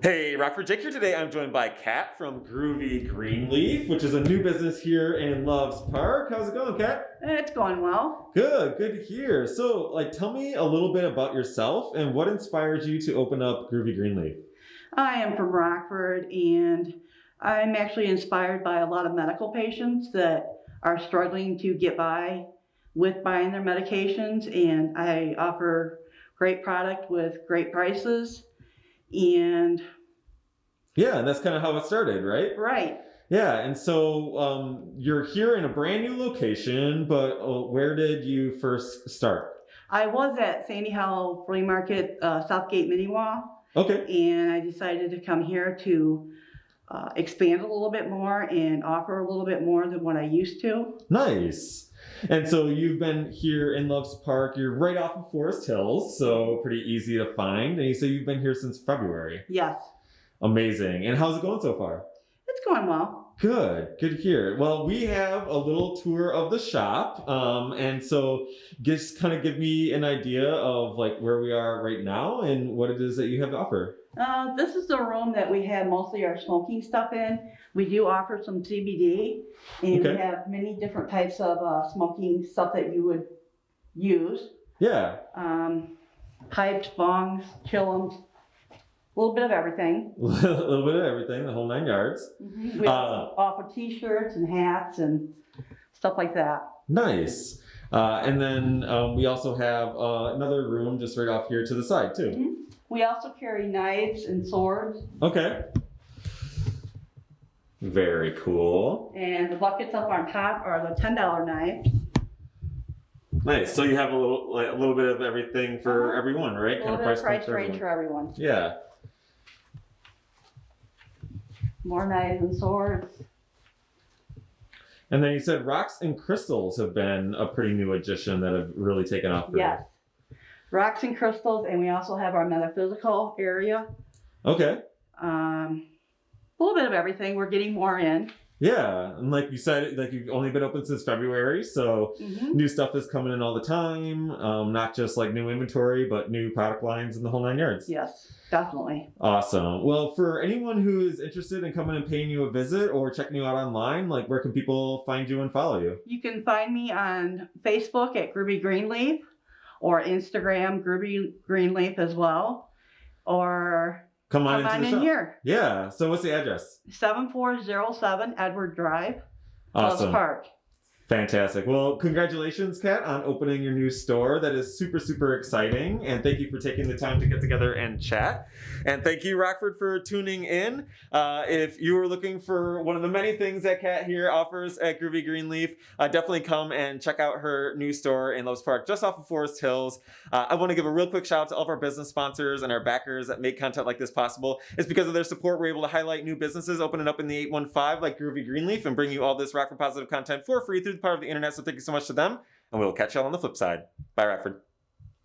Hey, Rockford Jake here today. I'm joined by Kat from Groovy Greenleaf, which is a new business here in Loves Park. How's it going, Kat? It's going well. Good, good to hear. So, like, tell me a little bit about yourself and what inspired you to open up Groovy Greenleaf. I am from Rockford and I'm actually inspired by a lot of medical patients that are struggling to get by with buying their medications and I offer great product with great prices and Yeah, and that's kind of how it started, right? right Yeah, and so um, you're here in a brand new location, but uh, where did you first start? I was at Sandy Hollow Flea Market, uh, Southgate Miniwa, Okay. and I decided to come here to uh, expand a little bit more and offer a little bit more than what I used to. Nice. And so you've been here in Loves Park. You're right off of Forest Hills, so pretty easy to find. And you say you've been here since February. Yes, Amazing. And how's it going so far? it's going well. Good. Good to hear. Well, we have a little tour of the shop, um, and so just kind of give me an idea of like where we are right now and what it is that you have to offer. Uh, this is the room that we have mostly our smoking stuff in. We do offer some CBD, and Okay. we have many different types of uh, smoking stuff that you would use. Yeah. Um, pipes, bongs, chillums, a little bit of everything. a little bit of everything, the whole nine yards. We also offer T-shirts and hats and stuff like that. Nice. Uh, and then um, we also have uh, another room just right off here to the side too. We also carry knives and swords, Okay. Very cool. and the buckets up on top are the ten dollar knives. Nice. So you have a little like, a little bit of everything for Uh-huh. everyone, right? A little bit of price for range for everyone. Yeah. More knives and swords. And then you said rocks and crystals have been a pretty new addition that have really taken off. for you. Yes. Rocks and crystals, and we also have our metaphysical area. Okay. Um, a little bit of everything. We're getting more in. Yeah, and like you said, like you've only been open since February, so Mhm. new stuff is coming in all the time. Um, not just like new inventory, but new product lines in the whole nine yards. Yes, definitely. Awesome. Well, for anyone who is interested in coming and paying you a visit or checking you out online, like where can people find you and follow you? You can find me on Facebook at Groovy Greenleaf or Instagram Groovy Greenleaf as well. Or Come on come on in shop. here. Yeah. So what's the address? 7407 Edward Drive, Awesome. Park. Fantastic. Well, congratulations, Kat, on opening your new store. That is super, super exciting. And thank you for taking the time to get together and chat. And thank you, Rockford, for tuning in. Uh, if you are looking for one of the many things that Kat here offers at Groovy Greenleaf, uh, definitely come and check out her new store in Loves Park, just off of Forest Hills. Uh, I want to give a real quick shout out to all of our business sponsors and our backers that make content like this possible. It's because of their support we're able to highlight new businesses opening up in the 815 like Groovy Greenleaf and bring you all this Rockford positive content for free through power of the internet. So thank you so much to them, and we'll catch y'all on the flip side. Bye, Rockford.